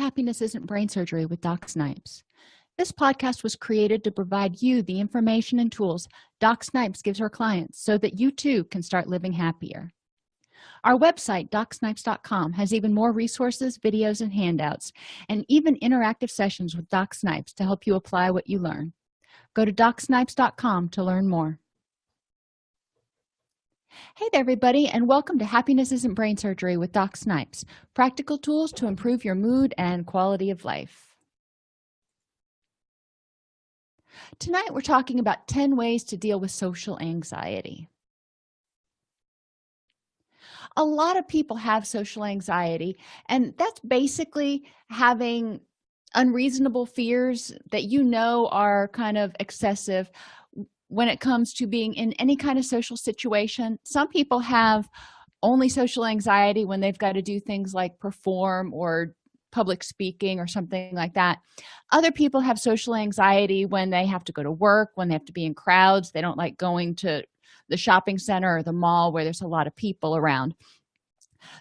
happiness isn't brain surgery with doc snipes. This podcast was created to provide you the information and tools doc snipes gives her clients so that you too can start living happier. Our website docsnipes.com has even more resources videos and handouts and even interactive sessions with doc snipes to help you apply what you learn. Go to docsnipes.com to learn more hey there everybody and welcome to happiness isn't brain surgery with doc snipes practical tools to improve your mood and quality of life. Tonight we're talking about 10 ways to deal with social anxiety. A lot of people have social anxiety and that's basically having unreasonable fears that you know are kind of excessive when it comes to being in any kind of social situation. Some people have only social anxiety when they've got to do things like perform or public speaking or something like that. Other people have social anxiety when they have to go to work when they have to be in crowds. They don't like going to the shopping center or the mall where there's a lot of people around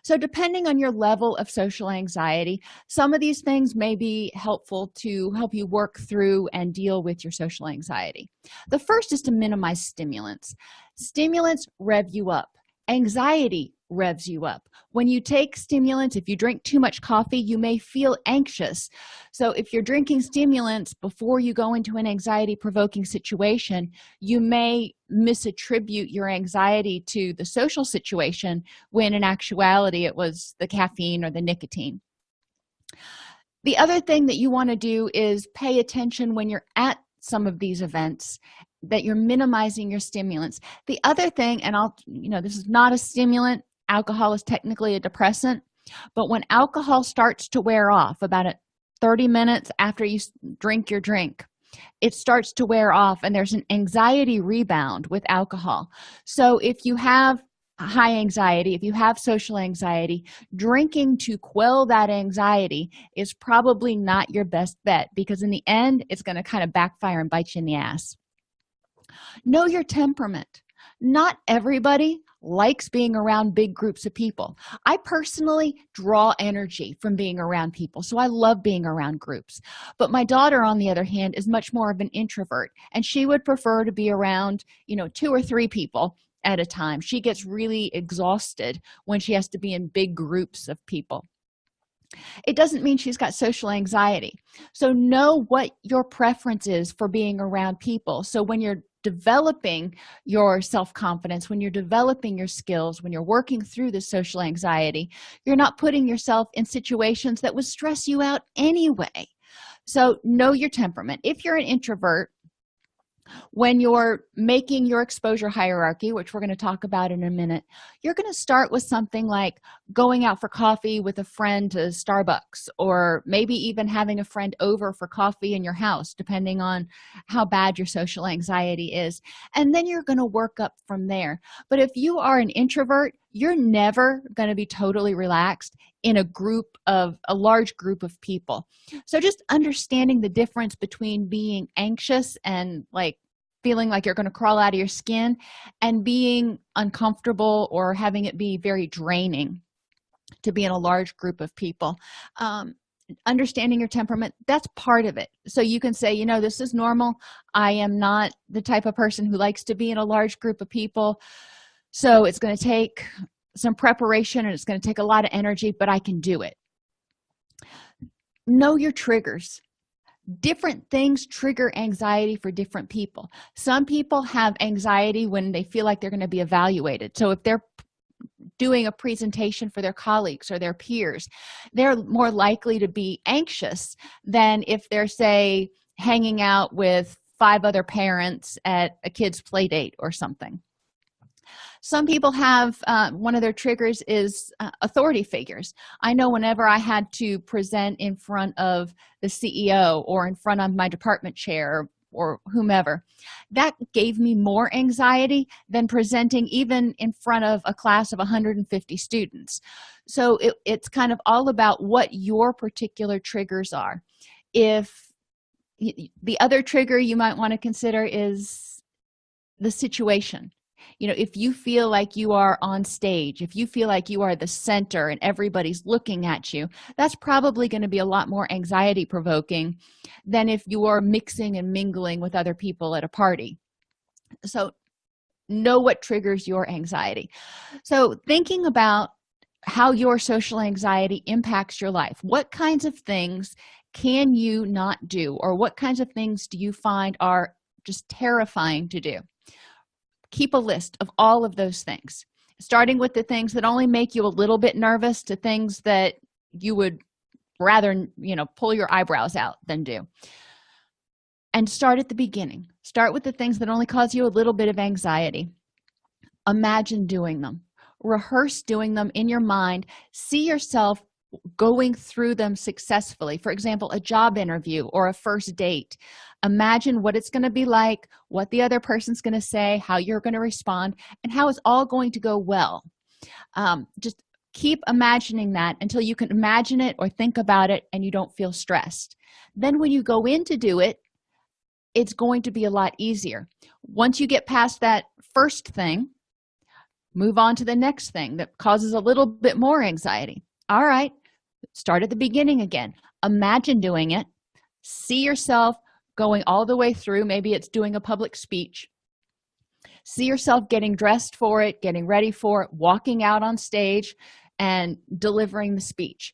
so depending on your level of social anxiety some of these things may be helpful to help you work through and deal with your social anxiety. The first is to minimize stimulants. Stimulants rev you up anxiety revs you up. When you take stimulants if you drink too much coffee you may feel anxious. So if you're drinking stimulants before you go into an anxiety provoking situation you may misattribute your anxiety to the social situation when in actuality it was the caffeine or the nicotine. The other thing that you want to do is pay attention when you're at some of these events that you're minimizing your stimulants. The other thing and i'll you know this is not a stimulant. Alcohol is technically a depressant. But when alcohol starts to wear off about 30 minutes after you drink your drink it starts to wear off and there's an anxiety rebound with alcohol. So if you have high anxiety if you have social anxiety drinking to quell that anxiety is probably not your best bet because in the end it's going to kind of backfire and bite you in the ass know your temperament. Not everybody likes being around big groups of people. I personally draw energy from being around people so i love being around groups. But my daughter on the other hand is much more of an introvert and she would prefer to be around you know two or three people at a time. She gets really exhausted when she has to be in big groups of people. It doesn't mean she's got social anxiety. So know what your preference is for being around people. So when you're developing your self-confidence when you're developing your skills when you're working through the social anxiety you're not putting yourself in situations that would stress you out anyway. So know your temperament. If you're an introvert when you're making your exposure hierarchy which we're going to talk about in a minute you're going to start with something like going out for coffee with a friend to starbucks or maybe even having a friend over for coffee in your house depending on how bad your social anxiety is. And then you're going to work up from there. But if you are an introvert you're never going to be totally relaxed in a group of a large group of people. So just understanding the difference between being anxious and like feeling like you're going to crawl out of your skin and being uncomfortable or having it be very draining to be in a large group of people. Um, understanding your temperament that's part of it. So you can say you know this is normal. I am not the type of person who likes to be in a large group of people so it's going to take some preparation and it's going to take a lot of energy but i can do it. Know your triggers. Different things trigger anxiety for different people. Some people have anxiety when they feel like they're going to be evaluated. So if they're doing a presentation for their colleagues or their peers they're more likely to be anxious than if they're say hanging out with five other parents at a kid's play date or something some people have uh, one of their triggers is uh, authority figures. I know whenever i had to present in front of the ceo or in front of my department chair or whomever that gave me more anxiety than presenting even in front of a class of 150 students. So it, it's kind of all about what your particular triggers are. If the other trigger you might want to consider is the situation you know if you feel like you are on stage if you feel like you are the center and everybody's looking at you that's probably going to be a lot more anxiety provoking than if you are mixing and mingling with other people at a party. So know what triggers your anxiety. So thinking about how your social anxiety impacts your life what kinds of things can you not do or what kinds of things do you find are just terrifying to do keep a list of all of those things starting with the things that only make you a little bit nervous to things that you would rather you know pull your eyebrows out than do. And start at the beginning. Start with the things that only cause you a little bit of anxiety. Imagine doing them. Rehearse doing them in your mind. See yourself going through them successfully. For example a job interview or a first date. Imagine what it's going to be like what the other person's going to say how you're going to respond and how it's all going to go well. Um, just keep imagining that until you can imagine it or think about it and you don't feel stressed. Then when you go in to do it it's going to be a lot easier. Once you get past that first thing move on to the next thing that causes a little bit more anxiety. All right start at the beginning again. Imagine doing it. See yourself going all the way through. Maybe it's doing a public speech. See yourself getting dressed for it getting ready for it walking out on stage and delivering the speech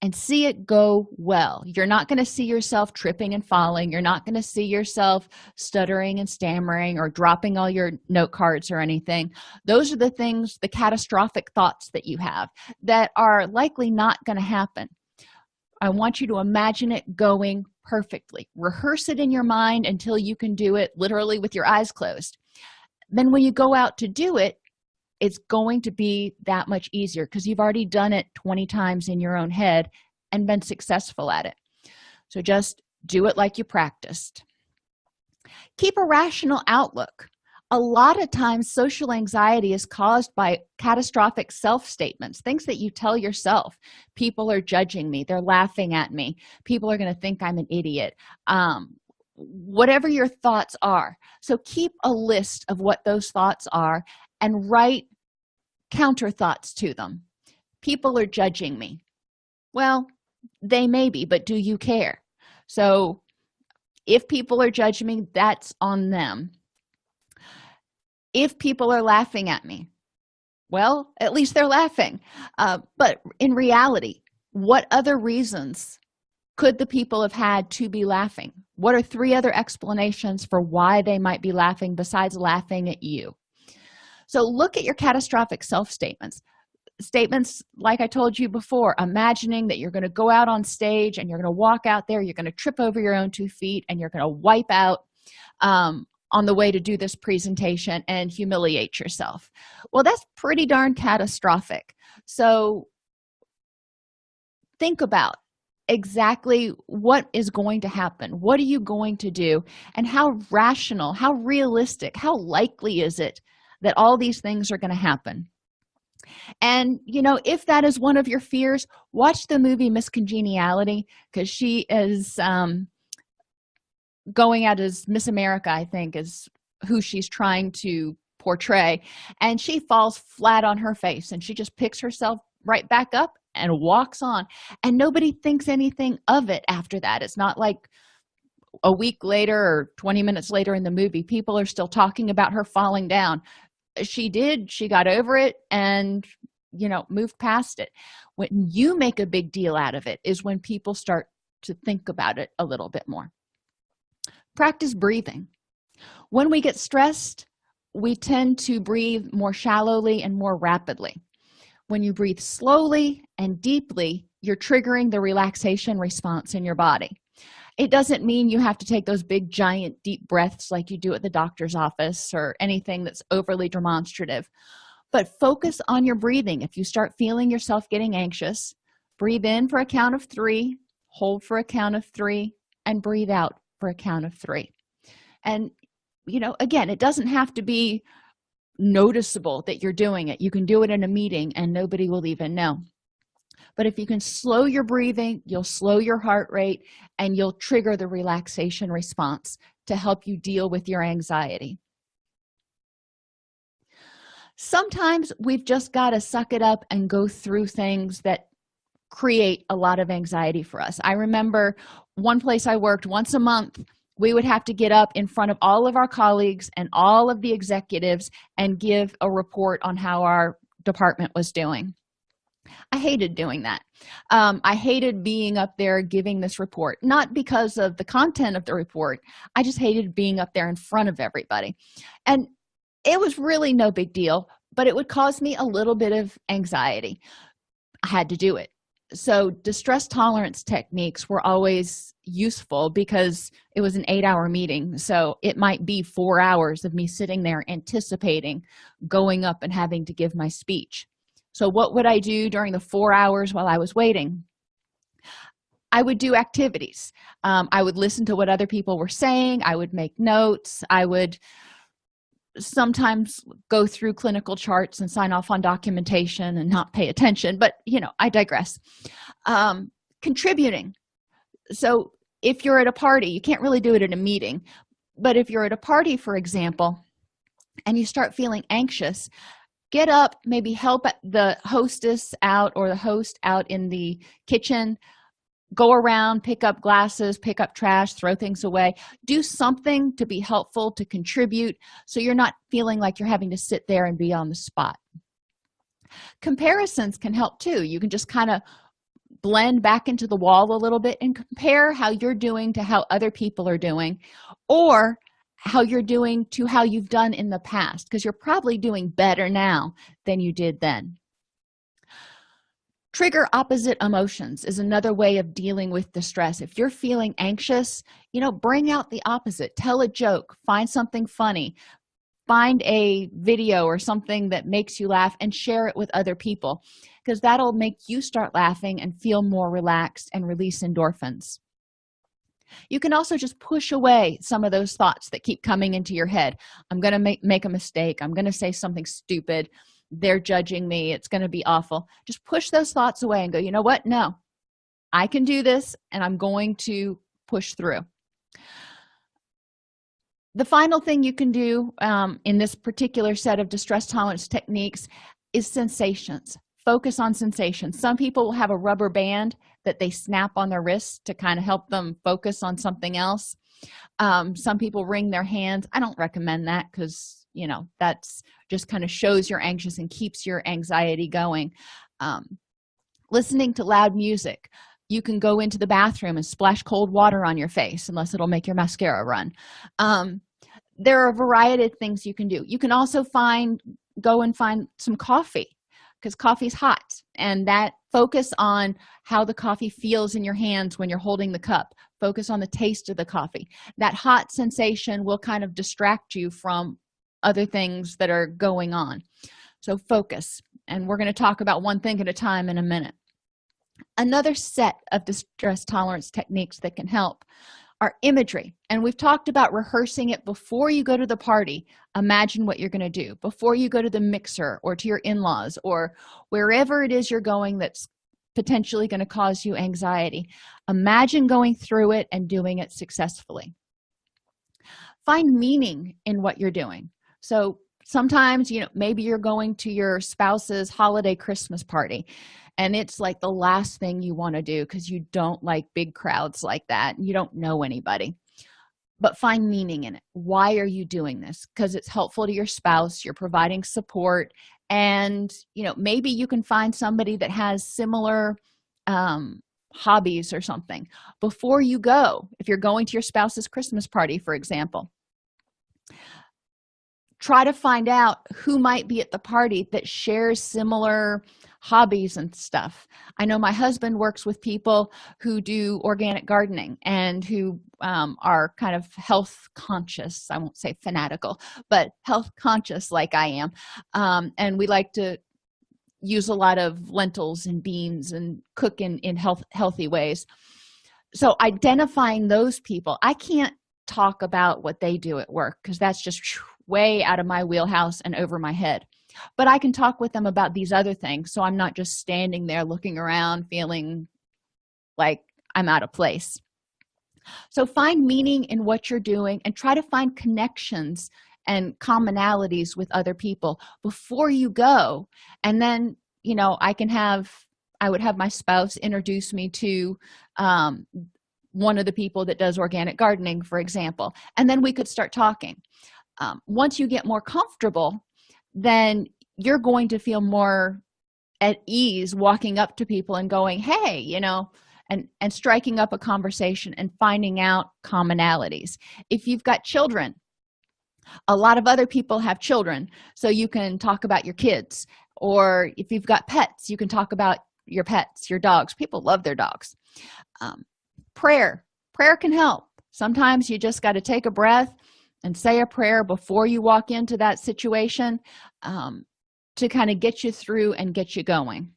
and see it go well. You're not going to see yourself tripping and falling. You're not going to see yourself stuttering and stammering or dropping all your note cards or anything. Those are the things the catastrophic thoughts that you have that are likely not going to happen. I want you to imagine it going perfectly. Rehearse it in your mind until you can do it literally with your eyes closed. Then when you go out to do it it's going to be that much easier because you've already done it 20 times in your own head and been successful at it. So just do it like you practiced. Keep a rational outlook. A lot of times social anxiety is caused by catastrophic self-statements things that you tell yourself. People are judging me. They're laughing at me. People are going to think i'm an idiot. Um, whatever your thoughts are. So keep a list of what those thoughts are and write counter thoughts to them. People are judging me. Well they may be but do you care? So if people are judging me that's on them. If people are laughing at me well at least they're laughing. Uh, but in reality what other reasons could the people have had to be laughing? What are three other explanations for why they might be laughing besides laughing at you so look at your catastrophic self statements. Statements like i told you before imagining that you're going to go out on stage and you're going to walk out there you're going to trip over your own two feet and you're going to wipe out um, on the way to do this presentation and humiliate yourself. Well that's pretty darn catastrophic. So think about exactly what is going to happen. What are you going to do? And how rational how realistic how likely is it that all these things are going to happen. And you know if that is one of your fears watch the movie miss congeniality because she is um going out as miss america i think is who she's trying to portray. And she falls flat on her face and she just picks herself right back up and walks on. And nobody thinks anything of it after that. It's not like a week later or 20 minutes later in the movie people are still talking about her falling down she did she got over it and you know moved past it. When you make a big deal out of it is when people start to think about it a little bit more. Practice breathing. When we get stressed we tend to breathe more shallowly and more rapidly. When you breathe slowly and deeply you're triggering the relaxation response in your body it doesn't mean you have to take those big giant deep breaths like you do at the doctor's office or anything that's overly demonstrative. But focus on your breathing. If you start feeling yourself getting anxious breathe in for a count of three hold for a count of three and breathe out for a count of three. And you know again it doesn't have to be noticeable that you're doing it. You can do it in a meeting and nobody will even know but if you can slow your breathing you'll slow your heart rate and you'll trigger the relaxation response to help you deal with your anxiety. Sometimes we've just got to suck it up and go through things that create a lot of anxiety for us. I remember one place i worked once a month we would have to get up in front of all of our colleagues and all of the executives and give a report on how our department was doing i hated doing that. Um, i hated being up there giving this report not because of the content of the report. I just hated being up there in front of everybody. And it was really no big deal but it would cause me a little bit of anxiety. I had to do it. So distress tolerance techniques were always useful because it was an eight hour meeting so it might be four hours of me sitting there anticipating going up and having to give my speech so what would i do during the four hours while i was waiting? I would do activities. Um, i would listen to what other people were saying. I would make notes. I would sometimes go through clinical charts and sign off on documentation and not pay attention but you know i digress. Um, contributing. So if you're at a party you can't really do it at a meeting but if you're at a party for example and you start feeling anxious get up maybe help the hostess out or the host out in the kitchen. Go around pick up glasses pick up trash throw things away. Do something to be helpful to contribute so you're not feeling like you're having to sit there and be on the spot. Comparisons can help too. You can just kind of blend back into the wall a little bit and compare how you're doing to how other people are doing. Or how you're doing to how you've done in the past because you're probably doing better now than you did then. Trigger opposite emotions is another way of dealing with distress if you're feeling anxious you know bring out the opposite. Tell a joke. Find something funny. Find a video or something that makes you laugh and share it with other people because that'll make you start laughing and feel more relaxed and release endorphins you can also just push away some of those thoughts that keep coming into your head. I'm gonna make make a mistake. I'm gonna say something stupid. They're judging me. It's going to be awful. Just push those thoughts away and go you know what? No. I can do this and i'm going to push through. The final thing you can do um, in this particular set of distress tolerance techniques is sensations focus on sensations some people will have a rubber band that they snap on their wrist to kind of help them focus on something else. Um, some people wring their hands. I don't recommend that because you know that's just kind of shows you're anxious and keeps your anxiety going. Um, listening to loud music. You can go into the bathroom and splash cold water on your face unless it'll make your mascara run. Um, there are a variety of things you can do. You can also find go and find some coffee because coffee's hot and that focus on how the coffee feels in your hands when you're holding the cup. Focus on the taste of the coffee. That hot sensation will kind of distract you from other things that are going on. So focus and we're going to talk about one thing at a time in a minute. Another set of distress tolerance techniques that can help are imagery. And we've talked about rehearsing it before you go to the party. Imagine what you're going to do. Before you go to the mixer or to your in-laws or wherever it is you're going that's potentially going to cause you anxiety. Imagine going through it and doing it successfully. Find meaning in what you're doing. So sometimes you know maybe you're going to your spouse's holiday christmas party and it's like the last thing you want to do because you don't like big crowds like that you don't know anybody. But find meaning in it. Why are you doing this? Because it's helpful to your spouse you're providing support and you know maybe you can find somebody that has similar um, hobbies or something. Before you go if you're going to your spouse's christmas party for example try to find out who might be at the party that shares similar hobbies and stuff. I know my husband works with people who do organic gardening and who um, are kind of health conscious. I won't say fanatical but health conscious like i am. Um, and we like to use a lot of lentils and beans and cook in in health healthy ways. So identifying those people i can't talk about what they do at work because that's just way out of my wheelhouse and over my head. But i can talk with them about these other things so i'm not just standing there looking around feeling like i'm out of place. So find meaning in what you're doing and try to find connections and commonalities with other people before you go. And then you know i can have i would have my spouse introduce me to um, one of the people that does organic gardening for example and then we could start talking um, once you get more comfortable then you're going to feel more at ease walking up to people and going hey you know and and striking up a conversation and finding out commonalities. If you've got children a lot of other people have children so you can talk about your kids. Or if you've got pets you can talk about your pets your dogs. People love their dogs. Um, prayer. Prayer can help. Sometimes you just got to take a breath and say a prayer before you walk into that situation um, to kind of get you through and get you going.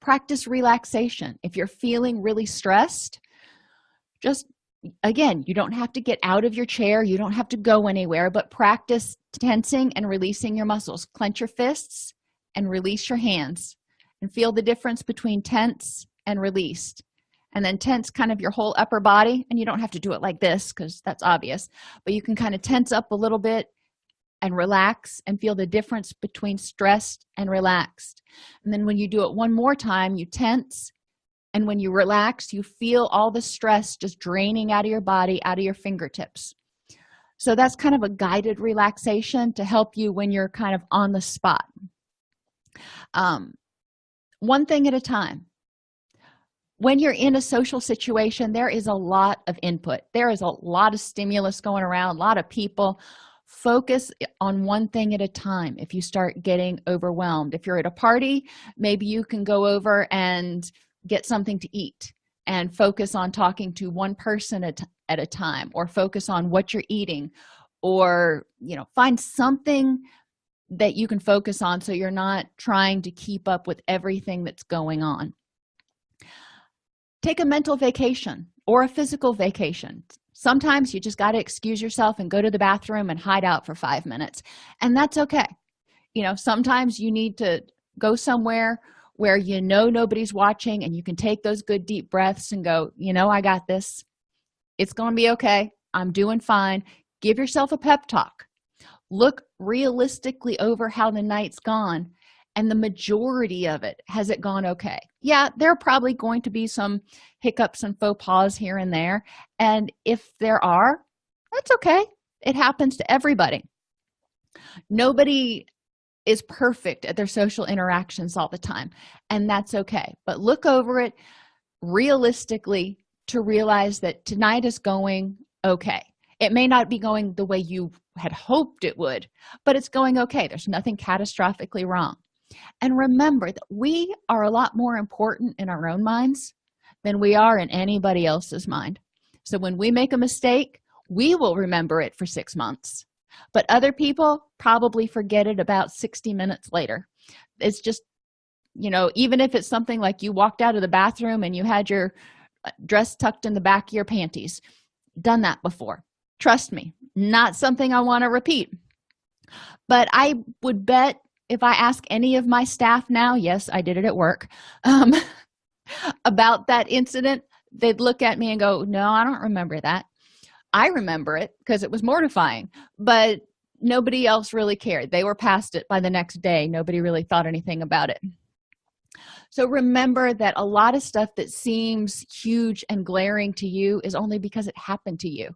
Practice relaxation. If you're feeling really stressed just again you don't have to get out of your chair you don't have to go anywhere but practice tensing and releasing your muscles. Clench your fists and release your hands and feel the difference between tense and released and then tense kind of your whole upper body and you don't have to do it like this because that's obvious but you can kind of tense up a little bit and relax and feel the difference between stressed and relaxed. And then when you do it one more time you tense and when you relax you feel all the stress just draining out of your body out of your fingertips. So that's kind of a guided relaxation to help you when you're kind of on the spot. Um, one thing at a time when you're in a social situation there is a lot of input. There is a lot of stimulus going around a lot of people. Focus on one thing at a time. If you start getting overwhelmed if you're at a party maybe you can go over and get something to eat and focus on talking to one person at, at a time or focus on what you're eating or you know find something that you can focus on so you're not trying to keep up with everything that's going on take a mental vacation or a physical vacation. Sometimes you just got to excuse yourself and go to the bathroom and hide out for five minutes and that's okay. You know sometimes you need to go somewhere where you know nobody's watching and you can take those good deep breaths and go you know i got this. It's going to be okay. I'm doing fine. Give yourself a pep talk. Look realistically over how the night's gone and the majority of it has it gone okay? Yeah there are probably going to be some hiccups and faux pas here and there and if there are that's okay. It happens to everybody. Nobody is perfect at their social interactions all the time and that's okay but look over it realistically to realize that tonight is going okay. It may not be going the way you had hoped it would but it's going okay. There's nothing catastrophically wrong and remember that we are a lot more important in our own minds than we are in anybody else's mind. So when we make a mistake we will remember it for six months. But other people probably forget it about 60 minutes later. It's just you know even if it's something like you walked out of the bathroom and you had your uh, dress tucked in the back of your panties done that before. Trust me not something i want to repeat. But i would bet if i ask any of my staff now yes i did it at work um, about that incident they'd look at me and go no i don't remember that. I remember it because it was mortifying but nobody else really cared. They were past it by the next day. Nobody really thought anything about it. So remember that a lot of stuff that seems huge and glaring to you is only because it happened to you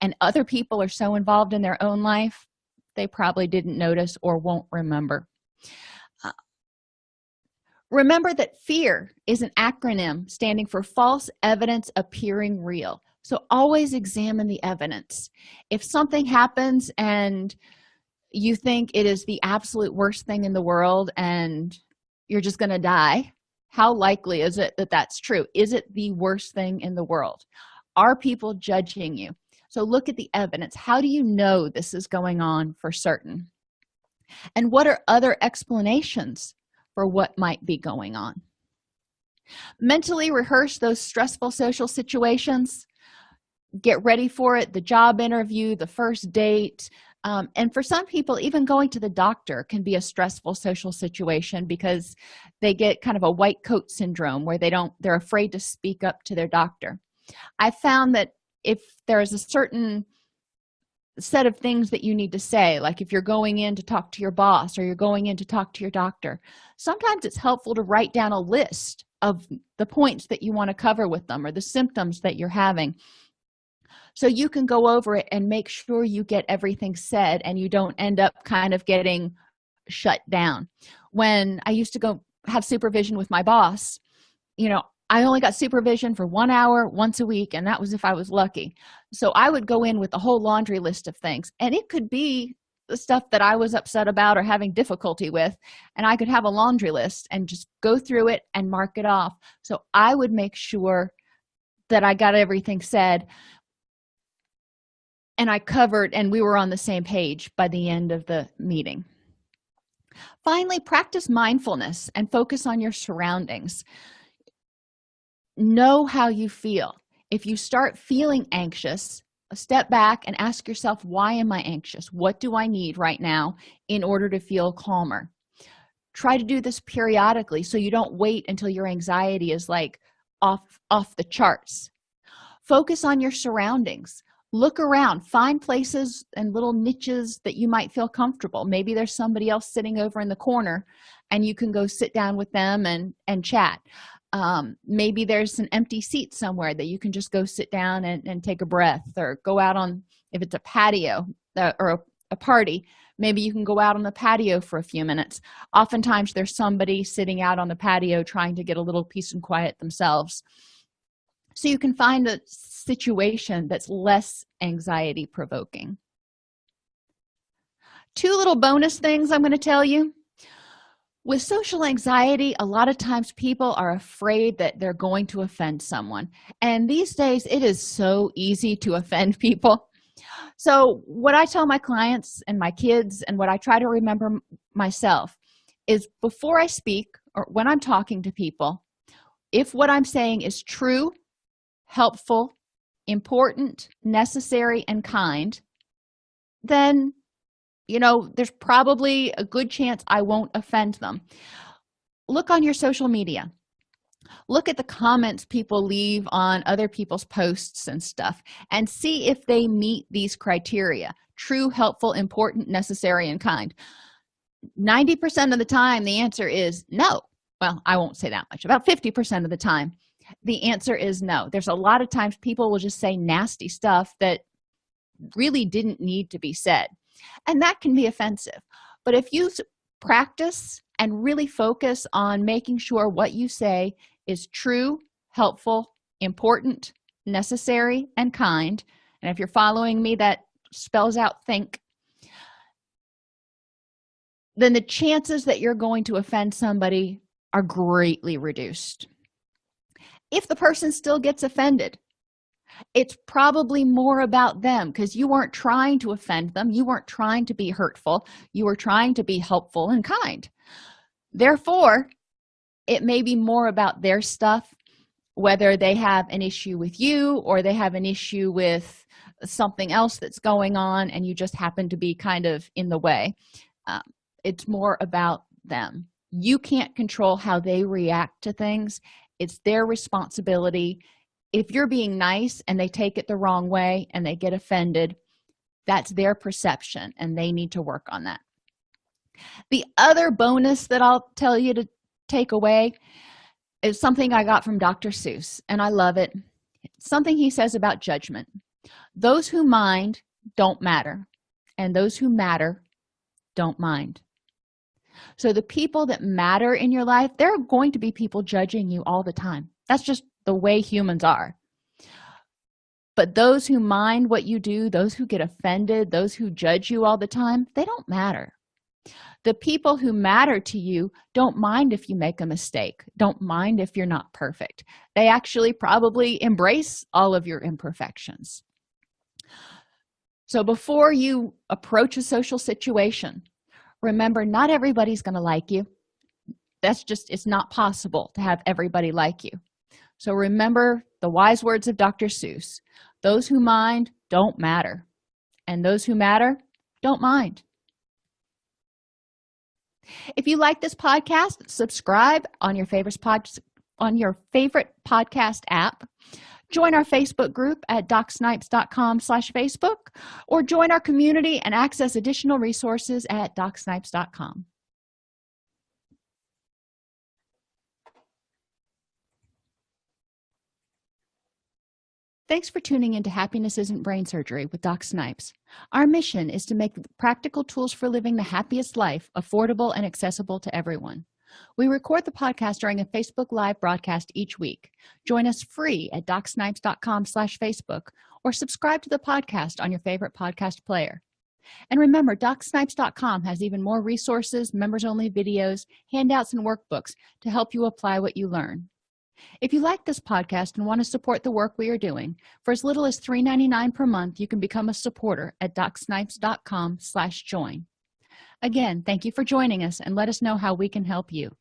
and other people are so involved in their own life they probably didn't notice or won't remember uh, remember that fear is an acronym standing for false evidence appearing real. So always examine the evidence. If something happens and you think it is the absolute worst thing in the world and you're just going to die how likely is it that that's true? Is it the worst thing in the world? Are people judging you? So look at the evidence. How do you know this is going on for certain and what are other explanations for what might be going on? Mentally rehearse those stressful social situations. Get ready for it the job interview the first date. Um, and for some people even going to the doctor can be a stressful social situation because they get kind of a white coat syndrome where they don't they're afraid to speak up to their doctor. I found that if there is a certain set of things that you need to say like if you're going in to talk to your boss or you're going in to talk to your doctor. Sometimes it's helpful to write down a list of the points that you want to cover with them or the symptoms that you're having. So you can go over it and make sure you get everything said and you don't end up kind of getting shut down. When i used to go have supervision with my boss you know i only got supervision for one hour once a week and that was if i was lucky. So i would go in with a whole laundry list of things and it could be the stuff that i was upset about or having difficulty with and i could have a laundry list and just go through it and mark it off. So i would make sure that i got everything said and i covered and we were on the same page by the end of the meeting. Finally practice mindfulness and focus on your surroundings know how you feel. If you start feeling anxious step back and ask yourself why am i anxious? What do i need right now in order to feel calmer? Try to do this periodically so you don't wait until your anxiety is like off off the charts. Focus on your surroundings. Look around. Find places and little niches that you might feel comfortable. Maybe there's somebody else sitting over in the corner and you can go sit down with them and and chat um, maybe there's an empty seat somewhere that you can just go sit down and, and take a breath or go out on if it's a patio uh, or a, a party maybe you can go out on the patio for a few minutes. Oftentimes there's somebody sitting out on the patio trying to get a little peace and quiet themselves. So you can find a situation that's less anxiety provoking two little bonus things i'm going to tell you with social anxiety a lot of times people are afraid that they're going to offend someone. And these days it is so easy to offend people. So what i tell my clients and my kids and what i try to remember myself is before i speak or when i'm talking to people if what i'm saying is true helpful important necessary and kind then you know there's probably a good chance i won't offend them. Look on your social media. Look at the comments people leave on other people's posts and stuff and see if they meet these criteria true helpful important necessary and kind. 90 percent of the time the answer is no. Well i won't say that much about 50 percent of the time the answer is no. There's a lot of times people will just say nasty stuff that really didn't need to be said and that can be offensive. But if you practice and really focus on making sure what you say is true helpful important necessary and kind and if you're following me that spells out think then the chances that you're going to offend somebody are greatly reduced. If the person still gets offended it's probably more about them because you weren't trying to offend them you weren't trying to be hurtful you were trying to be helpful and kind. Therefore it may be more about their stuff whether they have an issue with you or they have an issue with something else that's going on and you just happen to be kind of in the way. Um, it's more about them. You can't control how they react to things. It's their responsibility if you're being nice and they take it the wrong way and they get offended that's their perception and they need to work on that. The other bonus that i'll tell you to take away is something i got from dr seuss and i love it. Something he says about judgment. Those who mind don't matter and those who matter don't mind. So the people that matter in your life there are going to be people judging you all the time. That's just the way humans are. But those who mind what you do those who get offended those who judge you all the time they don't matter. The people who matter to you don't mind if you make a mistake don't mind if you're not perfect. They actually probably embrace all of your imperfections. So before you approach a social situation remember not everybody's going to like you. That's just it's not possible to have everybody like you so remember the wise words of dr seuss those who mind don't matter and those who matter don't mind. If you like this podcast subscribe on your favorite pod on your favorite podcast app. Join our facebook group at docsnipes.com slash facebook or join our community and access additional resources at docsnipes.com Thanks for tuning into Happiness Isn't Brain Surgery with Doc Snipes. Our mission is to make practical tools for living the happiest life affordable and accessible to everyone. We record the podcast during a Facebook Live broadcast each week. Join us free at docsnipes.com slash Facebook or subscribe to the podcast on your favorite podcast player. And remember, docsnipes.com has even more resources, members-only videos, handouts, and workbooks to help you apply what you learn if you like this podcast and want to support the work we are doing for as little as $3.99 per month you can become a supporter at docsnipes.com slash join. Again thank you for joining us and let us know how we can help you